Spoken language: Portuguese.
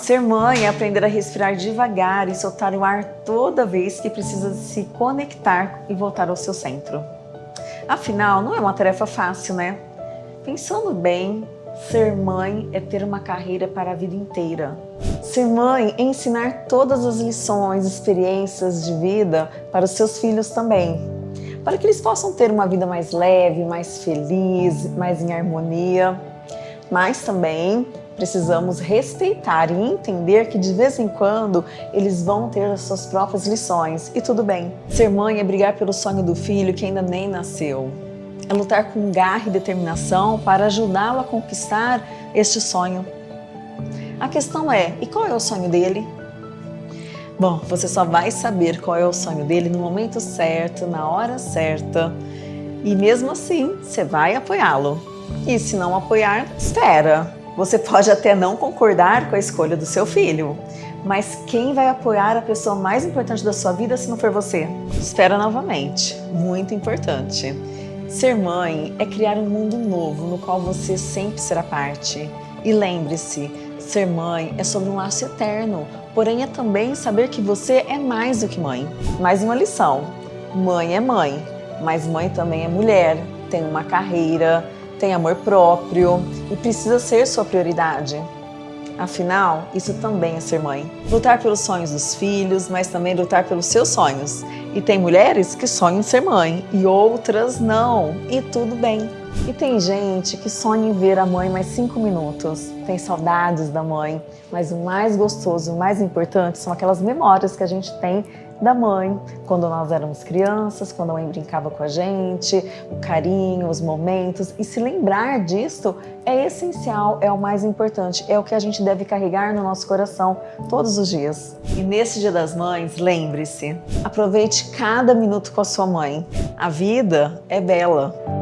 Ser mãe é aprender a respirar devagar e soltar o ar toda vez que precisa se conectar e voltar ao seu centro. Afinal, não é uma tarefa fácil, né? Pensando bem, ser mãe é ter uma carreira para a vida inteira. Ser mãe é ensinar todas as lições, experiências de vida para os seus filhos também, para que eles possam ter uma vida mais leve, mais feliz, mais em harmonia. Mas também precisamos respeitar e entender que de vez em quando eles vão ter as suas próprias lições e tudo bem. Ser mãe é brigar pelo sonho do filho que ainda nem nasceu. É lutar com garra e determinação para ajudá-lo a conquistar este sonho. A questão é, e qual é o sonho dele? Bom, você só vai saber qual é o sonho dele no momento certo, na hora certa. E mesmo assim, você vai apoiá-lo. E se não apoiar, espera. Você pode até não concordar com a escolha do seu filho, mas quem vai apoiar a pessoa mais importante da sua vida se não for você? Espera novamente, muito importante. Ser mãe é criar um mundo novo no qual você sempre será parte. E lembre-se, ser mãe é sobre um laço eterno, porém é também saber que você é mais do que mãe. Mais uma lição, mãe é mãe, mas mãe também é mulher, tem uma carreira, tem amor próprio e precisa ser sua prioridade. Afinal, isso também é ser mãe. Lutar pelos sonhos dos filhos, mas também lutar pelos seus sonhos. E tem mulheres que sonham ser mãe e outras não, e tudo bem. E tem gente que sonha em ver a mãe mais cinco minutos, tem saudades da mãe, mas o mais gostoso, o mais importante são aquelas memórias que a gente tem da mãe, quando nós éramos crianças, quando a mãe brincava com a gente, o carinho, os momentos. E se lembrar disso é essencial, é o mais importante, é o que a gente deve carregar no nosso coração todos os dias. E nesse Dia das Mães, lembre-se, aproveite cada minuto com a sua mãe. A vida é bela.